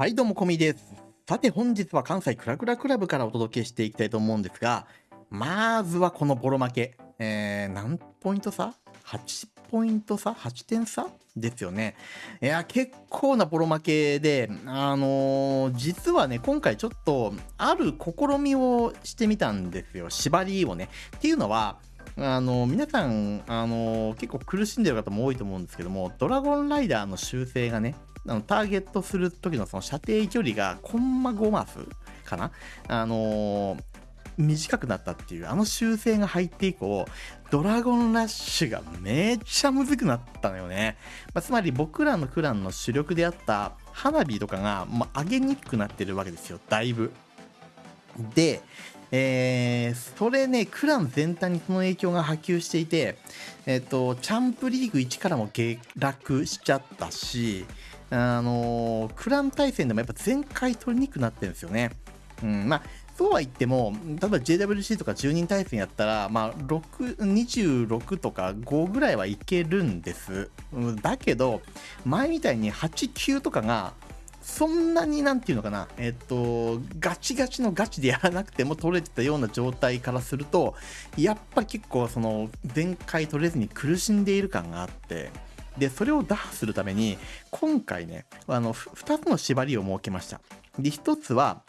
はい、どうも、こみです。さて、本日は関西クラクラクラブからお届けしていきたいと思うんですが、まずはこのボロ負け。えー、何ポイント差 ?8 ポイント差 ?8 点差？ですよね。いや、結構なボロ負けで、あのー、実はね、今回ちょっと、ある試みをしてみたんですよ。縛りをね。っていうのは、あの皆さん、あの結構苦しんでる方も多いと思うんですけども、ドラゴンライダーの修正がね、あのターゲットする時のその射程距離がコンマ5マスかな？あのー、短くなったっていうあの修正が入って以降ドラゴンラッシュがめっちゃむずくなったのよね、まあ、つまり僕らのクランの主力であった花火とかが、まあ、上げにくくなってるわけですよだいぶ。でえー、それね、クラン全体にその影響が波及していて、えっ、ー、と、チャンプリーグ1からも下落しちゃったし、あのー、クラン対戦でもやっぱ全回取りにくくなってるんですよね。うん、まあそうは言っても、例えば JWC とか10人対戦やったら、まあ、6 26とか5ぐらいはいけるんです。だけど、前みたいに8、9とかが、そんなになんていうのかな、えっと、ガチガチのガチでやらなくても取れてたような状態からすると、やっぱ結構その、全回取れずに苦しんでいる感があって、で、それを打破するために、今回ね、あの、2つの縛りを設けました。で、1つは、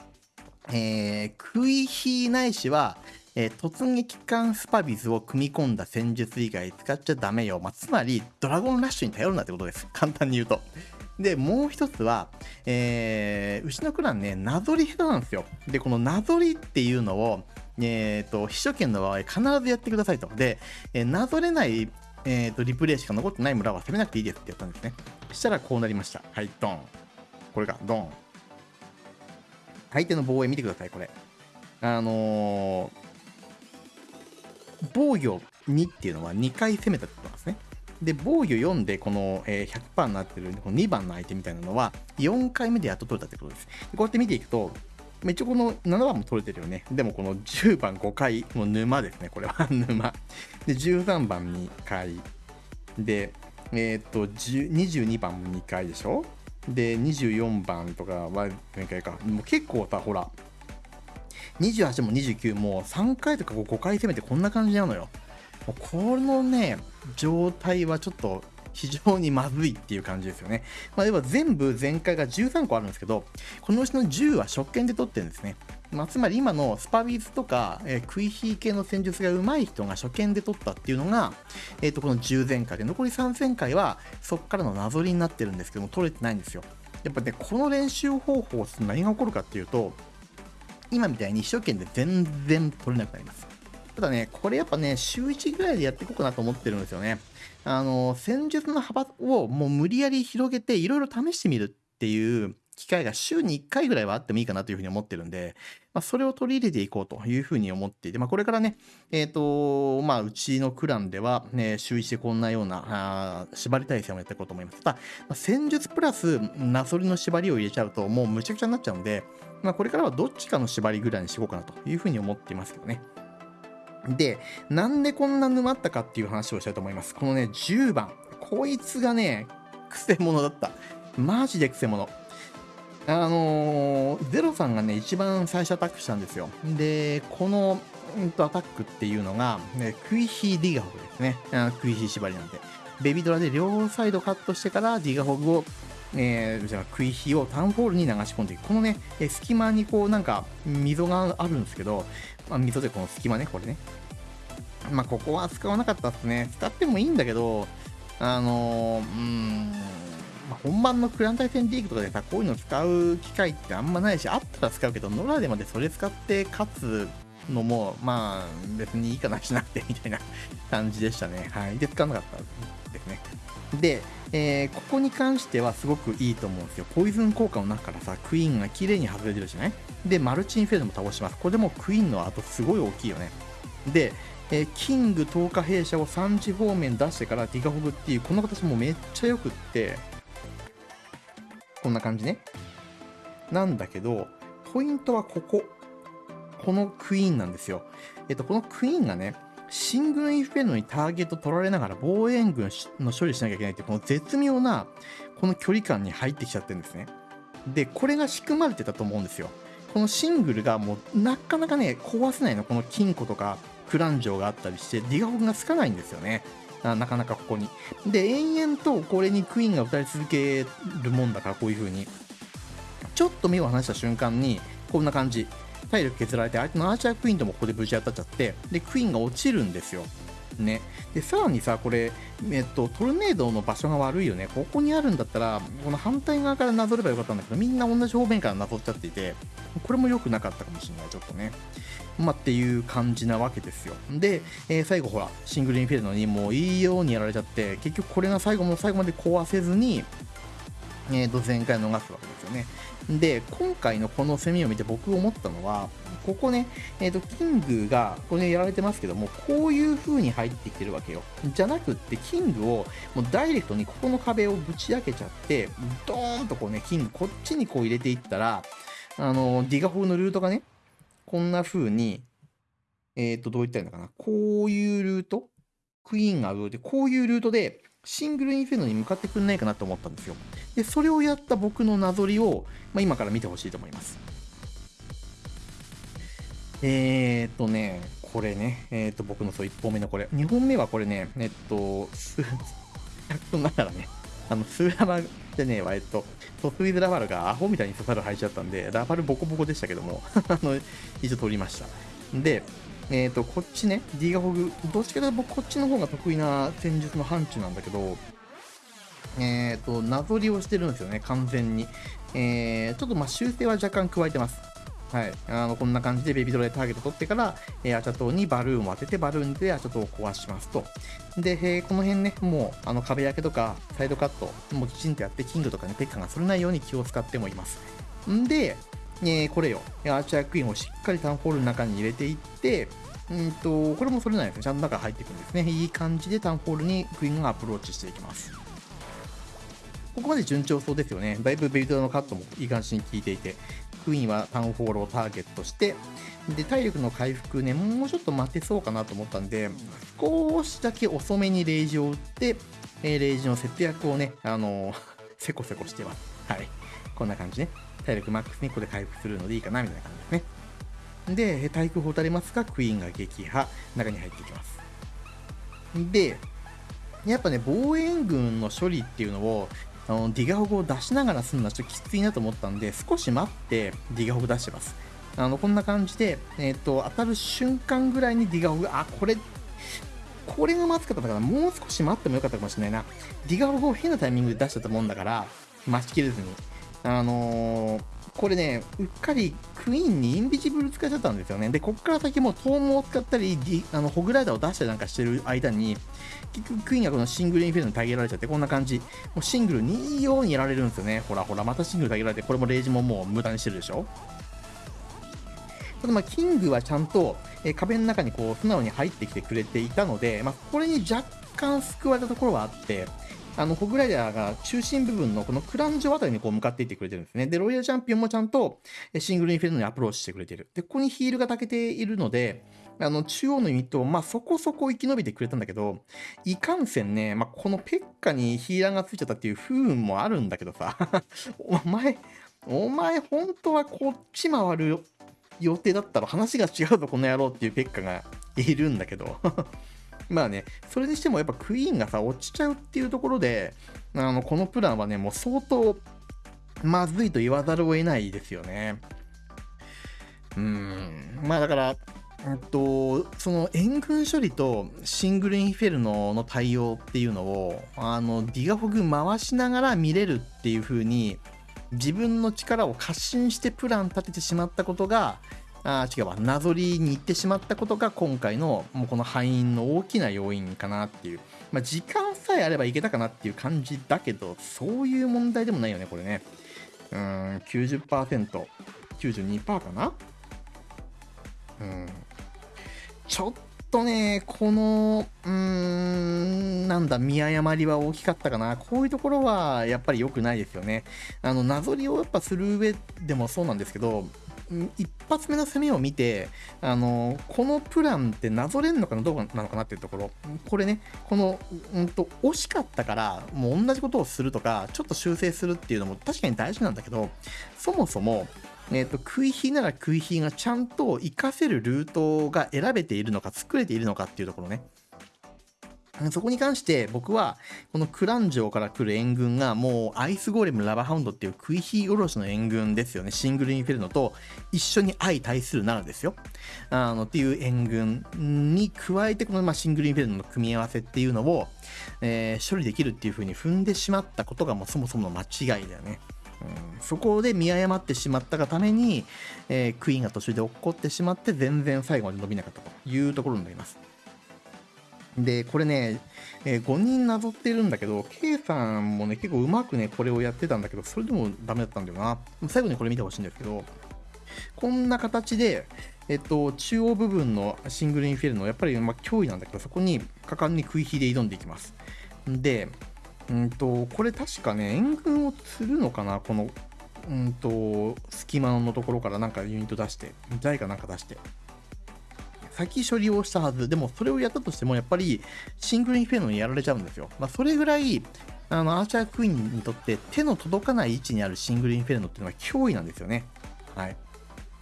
えー、クイヒーないしは、えー、突撃艦スパビズを組み込んだ戦術以外使っちゃダメよ。まあ、つまり、ドラゴンラッシュに頼るなってことです。簡単に言うと。で、もう一つは、えー、牛のクランね、なぞり下手なんですよ。で、このなぞりっていうのを、えっ、ー、と、秘書権の場合必ずやってくださいと。で、えー、なぞれないえっ、ー、と、リプレイしか残ってない村は攻めなくていいですってやったんですね。そしたらこうなりました。はい、ドン。これが、ドン。相手の防衛見てください、これ。あのー、防御2っていうのは2回攻めたってことなんですね。で、防御4でこの、100%になってるこの2番の相手みたいなのは4回目でやっと取れたってことです。こうやって見ていくと、一応この7番も取れてるよね。でもこの10番5回、もう沼ですね、これは沼。で、13番2回。で、えー、っと、22番も2回でしょ？で、24番とかは前回か。もう結構さ、ほら、28も29も3回とか5回攻めてこんな感じなのよ。このね、状態はちょっと非常にまずいっていう感じですよね。まあ、要は全部全開が13個あるんですけど、このうちの10は初見で取ってるんですね。まあ、つまり今のスパビズとか、えー、クイヒー系の戦術が上手い人が初見で取ったっていうのが、えー、とこの10前回で、残り3前回はそこからのなぞりになってるんですけども、取れてないんですよ。やっぱね、この練習方法すと何が起こるかっていうと、今みたいに初見で全然取れなくなります。ただね、これやっぱね、週1ぐらいでやっていこうかなと思ってるんですよね。あの、戦術の幅をもう無理やり広げていろいろ試してみるっていう機会が週に1回ぐらいはあってもいいかなというふうに思ってるんで、まあ、それを取り入れていこうというふうに思っていて、まあ、これからね、えっ、ー、と、まあ、うちのクランでは、ね、週1でこんなような、あ縛り体制をやっていこうと思います。ただ、戦術プラス、なそりの縛りを入れちゃうと、もうむちゃくちゃになっちゃうんで、まあ、これからはどっちかの縛りぐらいにしようかなというふうに思っていますけどね。で、なんでこんな沼ったかっていう話をしたいと思います。このね、10番。こいつがね、くせ者だった。マジでくせ者。あのー、ゼロさんがね、一番最初アタックしたんですよ。で、この、うんと、アタックっていうのが、ね、クイヒーディガホグですね。あクイヒー縛りなんで。ベビドラで両サイドカットしてからディガホグをえー、じゃあクイヒをタウンホールに流し込んでいく。このね、え隙間にこうなんか溝があるんですけど、まあ、溝でこの隙間ね、これね。まあ、ここは使わなかったっすね。使ってもいいんだけど、あのー、うん、まあ、本番のクラン対戦リーグとかでさ、こういうの使う機会ってあんまないし、あったら使うけど、ノラでまでそれ使って勝つのも、まあ、別にいいかなしなくてみたいな感じでしたね。はい。で、使わなかったですね。で、えー、ここに関してはすごくいいと思うんですよ。ポイズン効果の中からさ、クイーンが綺麗に外れてるじゃないで、マルチインフェルドも倒します。これでもクイーンの後すごい大きいよね。で、えー、キング10日弊社を3時方面出してからディガホグっていう、この形もめっちゃ良くって、こんな感じね。なんだけど、ポイントはここ。このクイーンなんですよ。えっと、このクイーンがね、新軍インフェルノにターゲット取られながら防衛軍の処理しなきゃいけないってこの絶妙なこの距離感に入ってきちゃってるんですね。で、これが仕組まれてたと思うんですよ。このシングルがもうなかなかね、壊せないの。この金庫とかクランジョがあったりして、ディガホグがつかないんですよね。なかなかここに。で、延々とこれにクイーンが打たれ続けるもんだから、こういう風に。ちょっと目を離した瞬間に、こんな感じ。体力削られて、相手のアーチャークイーンともここで無事当たっちゃって、で、クイーンが落ちるんですよ。ね。で、さらにさ、これ、えっと、トルネードの場所が悪いよね。ここにあるんだったら、この反対側からなぞればよかったんだけど、みんな同じ方面からなぞっちゃっていて、これも良くなかったかもしれない、ちょっとね。まあ、っていう感じなわけですよ。で、えー、最後ほら、シングルインフェルノにもういいようにやられちゃって、結局これが最後も最後まで壊せずに、えー、と前回逃すわけですよね。で、今回のこの攻めを見て僕思ったのは、ここね、えっ、ー、と、キングが、これ、ね、やられてますけども、こういう風に入ってきてるわけよ。じゃなくって、キングを、もうダイレクトにここの壁をぶち開けちゃって、ドーンとこうね、キングこっちにこう入れていったら、あの、ディガホグのルートがね、こんな風に、えっ、ー、と、どう言ったらいいのかな。こういうルート？クイーンが上で、こういうルートで、シングルインフェルノに向かってくんないかなと思ったんですよ。で、それをやった僕のなぞりを、まあ、今から見てほしいと思います。えー、っとね、これね、えー、っと、僕のそう1本目のこれ。2本目はこれね、えっと、す、ながらね、あの、スーラバじゃねえわ、えっと、トスウィズラファルがアホみたいに刺さる入っちゃったんで、ラファルボコボコでしたけども、あの、一応取りました。で、えっ、ー、と、こっちね、ディーガホグ、どっちかというと僕こっちの方が得意な戦術の範疇なんだけど、えっ、ー、と、なぞりをしてるんですよね、完全に。えー、ちょっとまあ修正は若干加えてます。はい。あの、こんな感じでベビードラでターゲット取ってから、えー、アチャ島にバルーンを当てて、バルーンでアチャ島を壊しますと。で、えー、この辺ね、もう、あの、壁開けとか、サイドカット、もうきちんとやって、キングとかね、ペッカがそれないように気を使ってもいます。んで、えー、これよ、アーチャークイーンをしっかりタウンホールの中に入れていって、うんと、これもそれなんですね。ちゃんと中入っていくんですね。いい感じでタウンホールにクイーンがアプローチしていきます。ここまで順調そうですよね。だいぶベルトのカットもいい感じに効いていて、クイーンはタウンホールをターゲットして、で、体力の回復ね、もうちょっと待てそうかなと思ったんで、少しだけ遅めにレイジを打って、えー、レイジの節約をね、あのー、せこせこしてます。はい。こんな感じね。体力マックスにここで回復するのでいいかな、みたいな感じですね。で、対空砲打たれますが、クイーンが撃破、中に入っていきます。で、やっぱね、防衛軍の処理っていうのを、あのディガホグを出しながらするのはちょっときついなと思ったんで、少し待ってディガホグ出してます。あの、こんな感じで、えっ、ー、と、当たる瞬間ぐらいにディガホグ、あ、これ、これがまずかったから、もう少し待ってもよかったかもしれないな。ディガホグを変なタイミングで出しちゃったもんだから、待ちきれずに。あのー、これね、うっかりクイーンにインビジブル使っちゃったんですよね。で、こっから先もトームを使ったり、あのホグライダーを出したりなんかしてる間に、結局クイーンがこのシングルインフェルノに耐えられちゃって、こんな感じ。もうシングルにいいようにやられるんですよね。ほらほら、またシングル耐えられて、これもレイジももう無駄にしてるでしょ。ただまあ、キングはちゃんと、え壁の中にこう素直に入ってきてくれていたので、まあ、これに若干救われたところはあって、あの、ホグライダーが中心部分のこのクランジョあたりにこう向かっていってくれてるんですね。で、ロイヤルチャンピオンもちゃんとシングルインフェルノにアプローチしてくれてる。で、ここにヒールが炊けているので、あの、中央のユニット、まあ、そこそこ生き延びてくれたんだけど、いかんせんね、まあ、このペッカにヒーラーがついちゃったっていう不運もあるんだけどさ、お前、お前、本当はこっち回る予定だったら話が違うぞ、この野郎っていうペッカがいるんだけどまあね、それにしてもやっぱクイーンがさ、落ちちゃうっていうところで、あの、このプランはね、もう相当まずいと言わざるを得ないですよね。うん、まあだから、えっと、その援軍処理とシングルインフェルノの対応っていうのを、あの、ディガフォグ回しながら見れるっていう風に、自分の力を過信してプラン立ててしまったことが、あ違うわ、なぞりに行ってしまったことが今回のもうこの敗因の大きな要因かなっていう。まあ、時間さえあればいけたかなっていう感じだけど、そういう問題でもないよね、これね。うーん、90%、92%かなうん。ちょっとね、この、うーん、なんだ、見誤りは大きかったかな。こういうところはやっぱり良くないですよね。あの、なぞりをやっぱする上でもそうなんですけど、一発目の攻めを見て、あのこのプランってなぞれんのかなどうなのかなっていうところ、これね、この、うんと、惜しかったから、もう同じことをするとか、ちょっと修正するっていうのも確かに大事なんだけど、そもそも、えーと、食い火なら食い火がちゃんと活かせるルートが選べているのか作れているのかっていうところね。そこに関して僕はこのクラン城から来る援軍がもうアイスゴーレムラバハウンドっていう食い火おろしの援軍ですよね。シングルインフェルノと一緒に相対するならですよ。あのっていう援軍に加えてこのまあシングルインフェルノの組み合わせっていうのを、えー、処理できるっていう風に踏んでしまったことがもうそもそもの間違いだよね。うん、そこで見誤ってしまったがために、えー、クイーンが途中で落っこってしまって全然最後まで伸びなかったというところになります。で、これね、えー、5人なぞってるんだけど、K さんもね、結構うまくね、これをやってたんだけど、それでもダメだったんだよな。最後にこれ見てほしいんですけど、こんな形で、えっと、中央部分のシングルインフェルノ、やっぱりま脅威なんだけど、そこに果敢に食い火で挑んでいきます。で、うんと、これ確かね、援軍を釣るのかなこの、うんと、隙間のところからなんかユニット出して、誰かなんか出して。先処理をしたはず。でも、それをやったとしても、やっぱり、シングルインフェルノにやられちゃうんですよ。まあ、それぐらい、あの、アーチャークイーンにとって手の届かない位置にあるシングルインフェルノっていうのは脅威なんですよね。はい。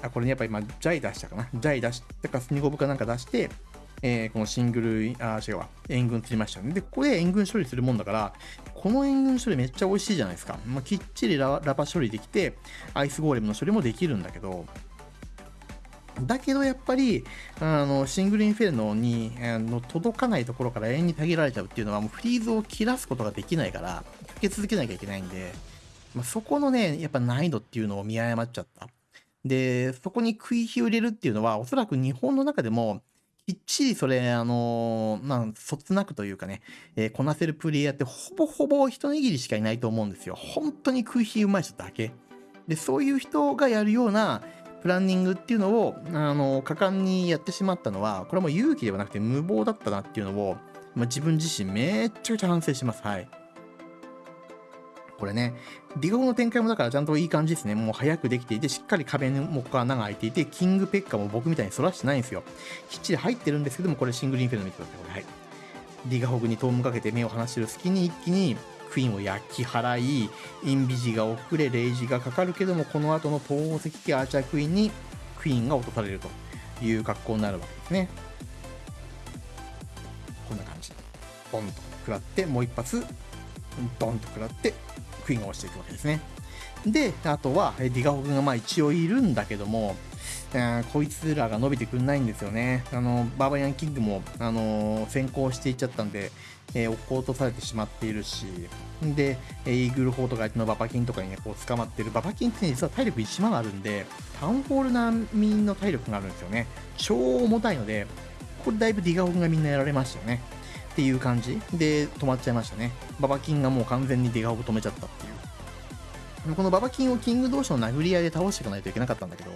あ、これね、やっぱり今、ジャイ出したかな。ジャイ出してか、スニゴブかなんか出して、えー、このシングル、あ、違うわ、援軍釣りましたね。で、ここで援軍処理するもんだから、この援軍処理めっちゃ美味しいじゃないですか。まあ、きっちりララパ処理できて、アイスゴーレムの処理もできるんだけど、だけどやっぱり、あの、シングルインフェルノに、あの届かないところから永遠にたぎられちゃうっていうのは、もうフリーズを切らすことができないから、かけ続けなきゃいけないんで、まあ、そこのね、やっぱ難易度っていうのを見誤っちゃった。で、そこに食い火を入れるっていうのは、おそらく日本の中でも、きっちりそれ、あのー、まあ、そつなくというかね、えー、こなせるプレイヤーってほぼほぼ一握りしかいないと思うんですよ。本当に空気うまい人だけ。で、そういう人がやるようなプランニングっていうのを、あの、果敢にやってしまったのは、これはもう勇気ではなくて無謀だったなっていうのを、まあ、自分自身めっちゃくちゃ反省します。はい。これね、ディゴの展開もだからちゃんといい感じですね。もう早くできていて、しっかり壁もここ穴が開いていて、キングペッカも僕みたいに反らしてないんですよ。きっちり入ってるんですけども、これシングルインフェルノ見てください。これはい。ディガホグにトームかけて目を離してる隙に一気にクイーンを焼き払い、インビジが遅れ、レイジがかかるけども、この後の東方石器アーチャークイーンにクイーンが落とされるという格好になるわけですね。こんな感じ。ポンと食らって、もう一発、ドンと食らって、クイーンが落ちていくわけですね。で、あとは、ディガホ君がまあ一応いるんだけども、こいつらが伸びてくんないんですよね。あの、バーバリアンキングも、あのー、先行していっちゃったんで、えー、落っことされてしまっているし、で、イーグル砲とか相手のババキンとかにね、こう捕まってる。ババキンってね、実は体力1万あるんで、タウンホール並みの体力があるんですよね。超重たいので、これだいぶディガホ君がみんなやられましたよね。っていう感じで止まっちゃいましたね。ババキンがもう完全にディガオブ止めちゃったっていう。このババキンをキング同士の殴り合いで倒していかないといけなかったんだけど、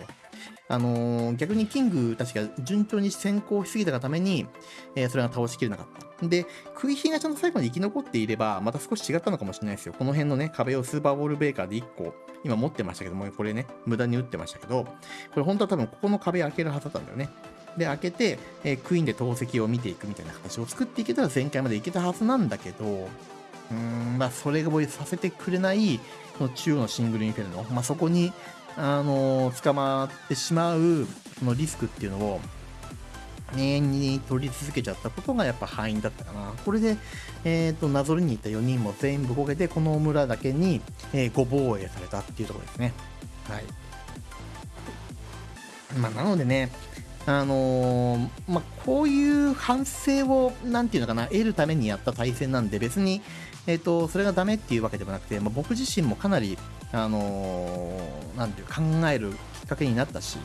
あのー、逆にキングたちが順調に先行しすぎたがために、えー、それが倒しきれなかった。で、食い火がちゃんと最後まで生き残っていれば、また少し違ったのかもしれないですよ。この辺のね、壁をスーパーボールベーカーで1個、今持ってましたけども、これね、無駄に打ってましたけど、これ本当は多分ここの壁開けるはずだったんだよね。で、開けて、えー、クイーンで投石を見ていくみたいな形を作っていけたら前回までいけたはずなんだけど、うーん、まあ、それがさせてくれない、この中央のシングルインフェルノ、まあ、そこに、あのー、捕まってしまう、そのリスクっていうのを、永遠に取り続けちゃったことがやっぱ敗因だったかな。これで、えっ、ー、と、なぞりに行った4人も全部こけて、この村だけに、えー、ご防衛されたっていうところですね。はい。まあ、なのでね、あのー、まあ、こういう反省を、なんていうのかな、得るためにやった対戦なんで、別に、えっ、ー、と、それがダメっていうわけでもなくて、まあ、僕自身もかなり、あのー、なんていう、考えるきっかけになったし、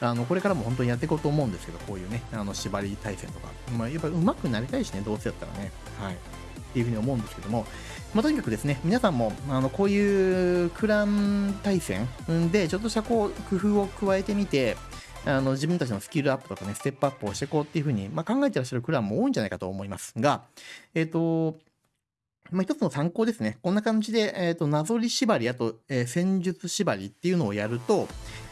あの、これからも本当にやっていこうと思うんですけど、こういうね、あの、縛り対戦とか。まあ、やっぱ上手くなりたいしね、どうせやったらね。はい。っていうふうに思うんですけども、まあ、とにかくですね、皆さんも、あの、こういうクラン対戦で、ちょっとしたこう、工夫を加えてみて、あの自分たちのスキルアップとかね、ステップアップをしていこうっていうふうに、まあ、考えてらっしゃるクランも多いんじゃないかと思いますが、えっ、ー、と、まあ、一つの参考ですね。こんな感じで、えっ、ー、と、なぞり縛り、あと、えー、戦術縛りっていうのをやると、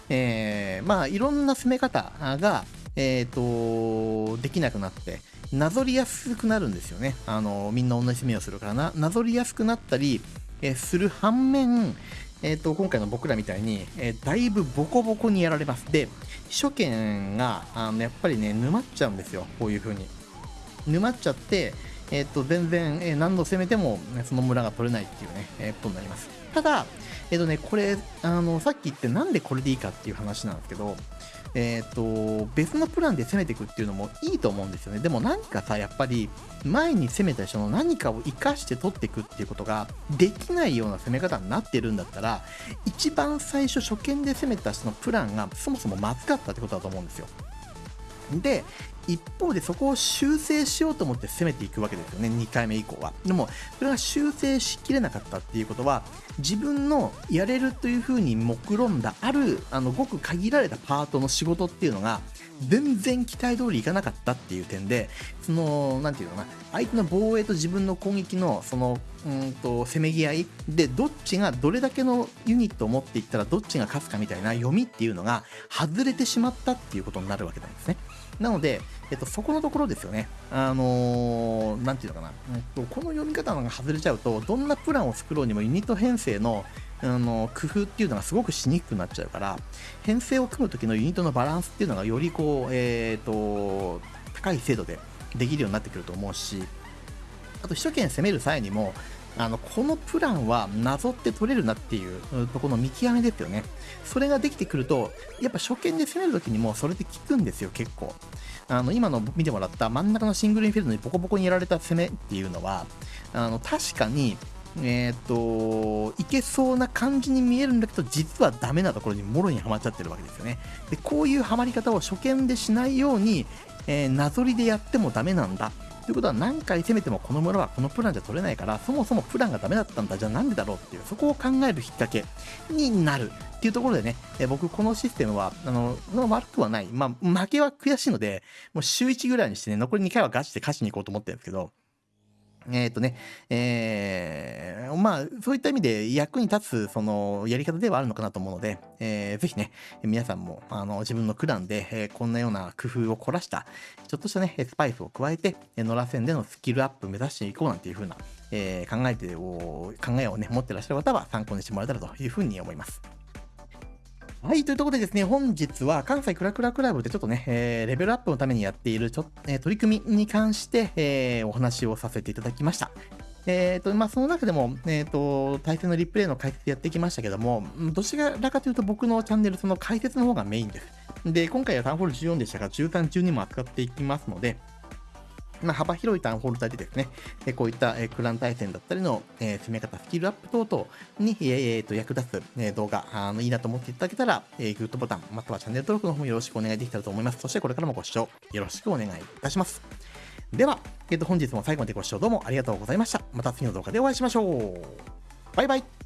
えー、まあ、いろんな攻め方が、えっ、ー、と、できなくなって、なぞりやすくなるんですよね。あの、みんな同じ攻めをするからな、なぞりやすくなったり、えー、する反面、えっ、ー、と、今回の僕らみたいに、えー、だいぶボコボコにやられます。で、初見が、あの、やっぱりね、沼っちゃうんですよ。こういう風に。沼っちゃって、えっ、と、全然、え何度攻めても、ね、その村が取れないっていうね、えことになります。ただ、えっ、とね、これ、あの、さっき言ってなんでこれでいいかっていう話なんですけど、えっ、ー、と、別のプランで攻めていくっていうのもいいと思うんですよね。でも何かさ、やっぱり、前に攻めた人の何かを活かして取っていくっていうことができないような攻め方になってるんだったら、一番最初初見で攻めた人のプランがそもそもまずかったってことだと思うんですよ。で、一方でそこを修正しようと思って攻めていくわけですよね、2回目以降は。でも、それが修正しきれなかったっていうことは、自分のやれるというふうに目論んだ、ある、あの、ごく限られたパートの仕事っていうのが、全然期待通りいかなかったっていう点で、その、なんていうのかな、相手の防衛と自分の攻撃の、その、うんと、せめぎ合いで、どっちがどれだけのユニットを持っていったらどっちが勝つかみたいな読みっていうのが外れてしまったっていうことになるわけなんですね。なので、えっと、そこのところですよね。あのー、なんていうのかな、えっと、この読み方が外れちゃうと、どんなプランを作ろうにもユニット編成のあの工夫っていうのがすごくしにくくなっちゃうから、編成を組む時のユニットのバランスっていうのがよりこう、え、ー、と、高い精度でできるようになってくると思うし、あと、首都圏攻める際にも、あのこのプランはなぞって取れるなっていうとこの見極めですよね。それができてくると、やっぱ初見で攻めるときにもそれで効くんですよ、結構。あの今の見てもらった真ん中のシングルインフィールドにボコボコにやられた攻めっていうのは、あの確かにえっ、ー、と、いけそうな感じに見えるんだけど、実はダメなところにもろにはまっちゃってるわけですよね。で、こういうはまり方を初見でしないように、えー、なぞりでやってもダメなんだ。ということは何回攻めてもこの村はこのプランじゃ取れないからそもそもプランがダメだったんだじゃあなんでだろうっていうそこを考えるきっかけになるっていうところでね、え僕このシステムはあの悪くはないまあ負けは悔しいのでもう週1ぐらいにしてね残り2回はガチで勝ちに行こうと思ってるんですけどえっ、とね、えー、まあ、そういった意味で役に立つ、その、やり方ではあるのかなと思うので、えー、ぜひね、皆さんも、あの、自分のクランで、えー、こんなような工夫を凝らした、ちょっとしたね、スパイスを加えて、野良線でのスキルアップ目指していこうなんていう風な、えー、考えてを、考えをね、持ってらっしゃる方は参考にしてもらえたらというふうに思います。はい、というところでですね、本日は関西クラクラクラブでちょっとね、えー、レベルアップのためにやっているちょ、えー、取り組みに関して、えー、お話をさせていただきました。え、ー、と、まあ、その中でも、え、ー、と、対戦のリプレイの解説やってきましたけども、どちらかというと僕のチャンネル、その解説の方がメインです。で、今回はタウンホール14でしたが、13、12も扱っていきますので、まあ、幅広いタウンホール帯でですね、えこういった、えクラン対戦だったりの、え、攻め方、スキルアップ等々に、えー、と役立つ、え動画あのいいなと思っていただけたら、えグッドボタン、またはチャンネル登録の方もよろしくお願いできたらと思います。そしてこれからもご視聴よろしくお願いいたします。では、えー、と本日も最後までご視聴どうもありがとうございました。また次の動画でお会いしましょう。バイバイ。